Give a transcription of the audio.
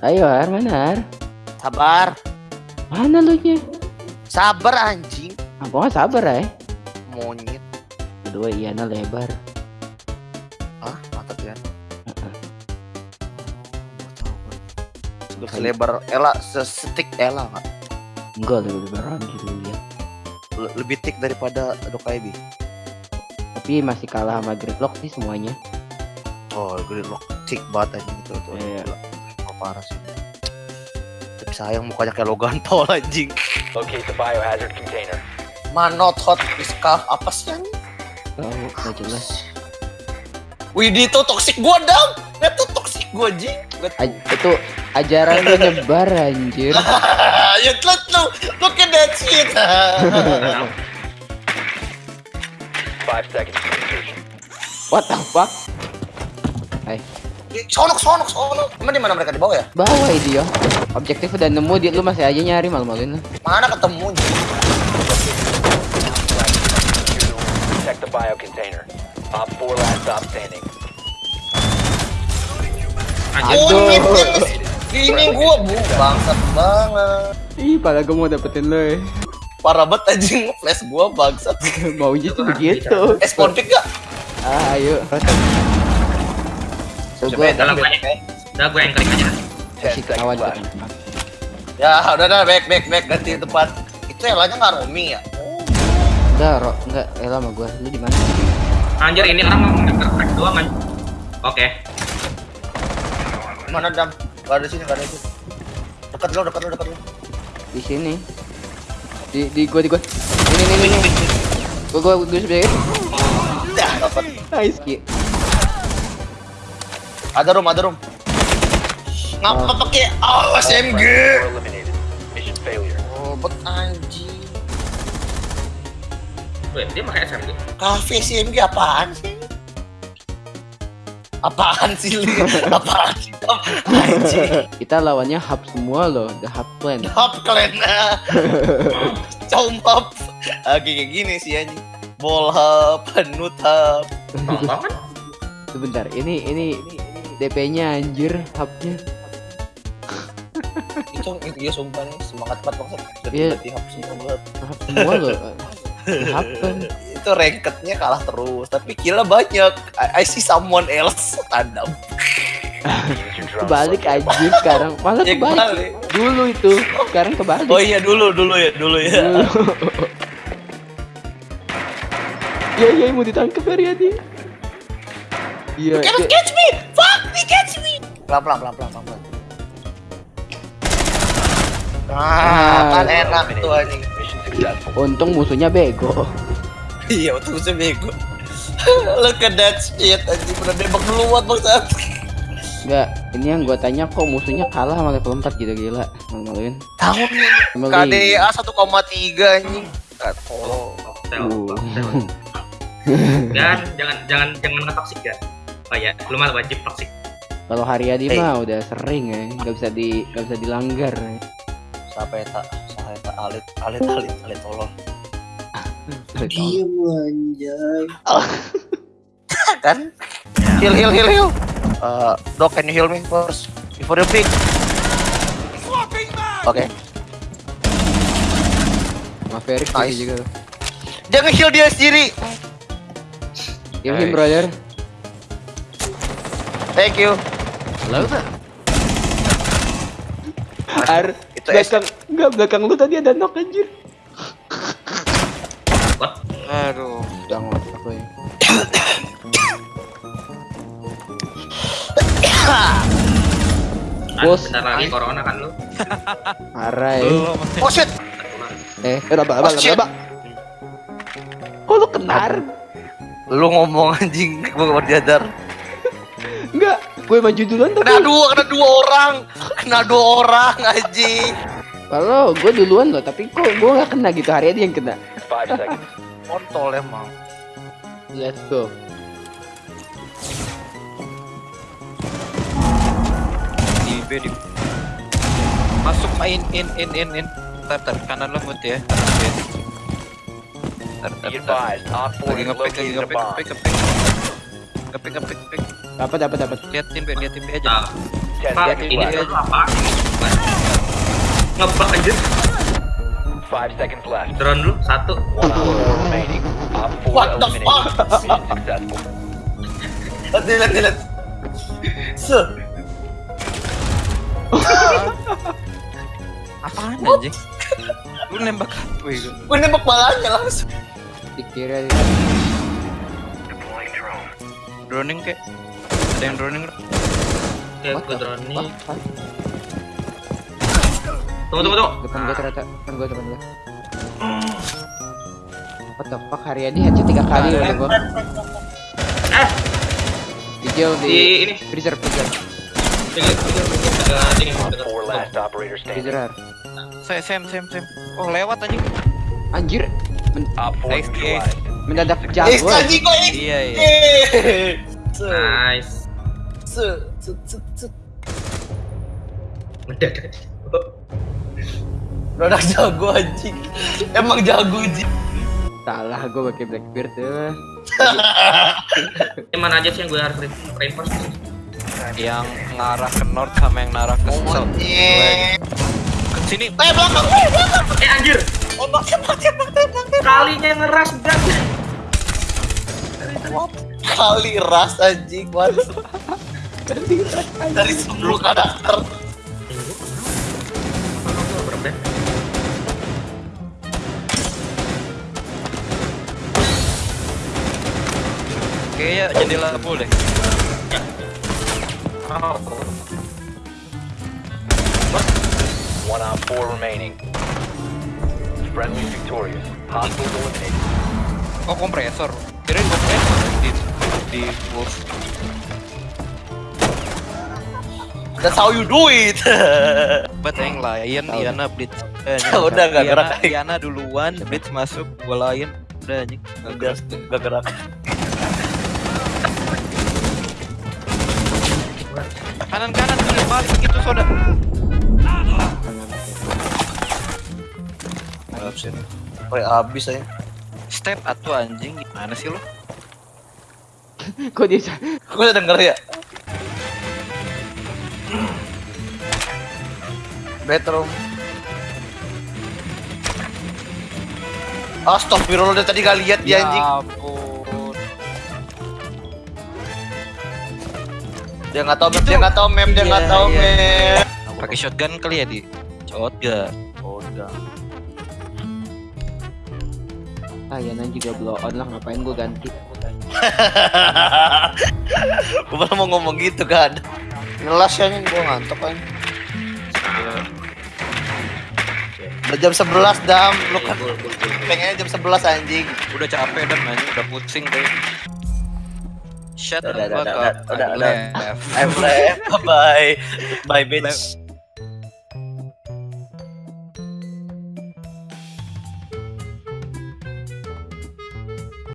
Ayo Har, mana Har? Sabar. Mana lu nya? Sabar anjing. Aku nggak sabar ya. Monyet. Kedua Iana lebar. Ah, mantap ya. Heeh. Gue selebar Ella, sesetik Ella nggak? Enggak lebih lebaran gitu ya. Le- Lebih tik daripada Dokaibi. Tapi masih kalah sama Gridlock sih semuanya. Oh, gue lock tik banget anjing itu tuh. Iya. Gila. Parah sih. Tapi sayang mukanya kayak Logan Paul anjing. Locate the biohazard container. Manot hot iskaf apa sih anjing? Tahu nggak jelas. Wih, itu toxic gua dong. Itu toxic gua Aj- itu ajaran lu nyebar anjir. ya look, look, look at that shit. Five seconds. What the fuck? Hai, sonok, sonok, sonok. Emang di mana mereka di bawah ya? bawa itu ya. Objektif udah nemu dia lu masih aja nyari malu-maluin lu. Mana ketemu? Protect the bio container. Op 4 last stop standing. Kunyit ini gua bu bangsat banget. Ih, pala gue mau dapetin lu ya. Parah banget anjing flash gua bangsat. Maunya tuh begitu. Eh spawn pick gak? Ah, ayo. Coba ya, banyak. back. Udah gue yang klik aja. kasih 10 kawan seconds tuh left. kan. Ya udah dah back back back ganti tempat. Itu Elanya nggak roaming ya? Enggak, Ro, enggak, Ella sama gua. Lu di mana? Anjir ini orang mau nge-crack doang kan. Oke. Mana dam? Gak ada sini, gak ada sini. Dekat lo, dekat lo, dekat lo. Di sini. Di di gua di gua. Ini ini ini. ini. Gua gua gua sebelah. Dah, dapat. Nice ki. Ada room, ada room. Ngapa pakai oh, SMG? Oh, bet anjing. Wait, dia pakai SMG. Cafe SMG apaan sih? Apaan sih, Li? Apaan sih? Anjing. Kita lawannya hub semua loh, the hub plan. Hop kalian. Comp Oke, kayak gini sih anjing. Ball hub, penut hub. Sebentar, ini ini DP-nya anjir hubnya. Itu iya sumpah nih semangat banget banget. Iya. Jadi hub semua banget. Hub semua loh. Hub plan. Itu rankednya kalah terus, tapi kira banyak. I, I see someone else tandem. Kebalik to locate a anjir sekarang. Malah Ya, kebalik. Dulu itu, sekarang kebalik. Oh iya dulu dulu ya dulu ya. Dulu. Iya iya mau ditangkap Haryadi. Iya. Catch me! He catch me! Pelan pelan pelan pelan pelan. pelan. Ah, kan enak tuh anjing. Untung musuhnya bego. Iya, waktu gue bego. Look at that shit, anjing udah nembak duluan bangsat. Enggak, ini yang gua tanya kok musuhnya kalah sama level 4 gitu gila. Malu-maluin. Tahu. KDA 1,3 anjing. Ah, tolong. Uh. Dan jangan jangan jangan ngetoksik ya. Oh ya, lu mah wajib toksik. Kalau Haryadi Hey. mah udah sering ya, nggak bisa di nggak bisa dilanggar. ya. Sampai tak saya tak alit alit alit alit tolong. kan? Heal heal heal heal. Uh, Doc, can you heal me first before you pick? Oke. Maverick Nice. gitu juga. Jangan heal dia sendiri. Him Nice. brother. Thank you. Halo Ar, Itu belakang, enggak belakang lu tadi ada knock anjir. What? Aduh. Udah ngotot aku ya. Bos. bentar lagi corona kan lu. Ya. Oh shit. Eh, Oh, shit. berapa? Kok lu kenar? Lu ngomong anjing, gua gak berjadar. Enggak, gue maju duluan tapi. Kena dua, kena dua orang. Kena dua orang anjing. Kalau gue duluan loh, tapi kok gue nggak kena gitu hari yang kena. Kontol emang. Let's go. di B di masuk main in in in in tar tar kanan lembut ya tar tar tar, Be tar. advised, Op 4 lagi ngepek lagi ngepek ngepek ngepek ngepek ngepek ngepek Dapat dapat dapat. B liatin B aja Nah, Ten Pak, ini apa? Ngebak aja. Five seconds left. Drone dulu, satu. One remaining. Op What the. Mission successful. Lihat, lihat, lihat. Se. Apaan anjing? Lu nembak apa itu? Gue nembak balanya langsung. Dikira Droning kek? Ada yang droning bro? What gue fuck? Tunggu, tunggu, tunggu. Depan gua ternyata, depan gua, depan gua. What the fuck, Haryadi headshot tiga kali udah gua. Eh, Hijau di di ini. freezer, freezer, ini, freezer. Saya Sam Sam Sam. Oh lewat anjing. Anjir, Op Nice, neutralized. Mendadak Eh, jago. ya. ini. Iya iya. Eh. Nice. Se. Se. Se. Se. Mendadak. Jago anjing. Emang jago anjing. Salah gua pakai Blackbeard tuh. Ini mana aja sih yang gue harus re- reinforce? Yang ngarah ke north sama yang ngarah ke south. Eh. Ke sini. Eh belakang, eh belakang. Eh anjir, Oh, tembak, tembak, tembak. kalinya ngeras gas. Kali ras anjing, what? Dari 10 karakter. Berbeda. Kayaknya jendela boleh. One on four remaining. Friendly victorious. Hostiles eliminated. Oh kompresor. Kirain kompresor di di wolf. That's how you do it. But yang Tahu. Diana, Blitz. Eh, Udah, nggak Diana, gerak. Diana duluan, Blitz masuk, gua Lion. Udah anjing. Gak gerak. Kanan kanan kiri balik gitu soda. Woi, abis aja. Step atuh anjing. Gimana sih lo? Kok dia sa- Gue udah denger ya. Bedroom. Astagfirullah udah tadi gak lihat dia anjing. ampun. Dia nggak tahu map, dia nggak tahu map, dia nggak Iya, tahu iya. map. Pakai shotgun kali ya di shotgun. Udah. Layanan juga blow on lah, ngapain gua ganti. gue malah mau ngomong gitu kan. Ngelas ya anjing, gue ngantuk kan. Udah jam 11 dam, lu kan gol. pengennya jam 11 anjing. Udah capek dan anjing udah pusing deh. Shut Udah, udah, fuck udah, up. udah, I udah. left. I'm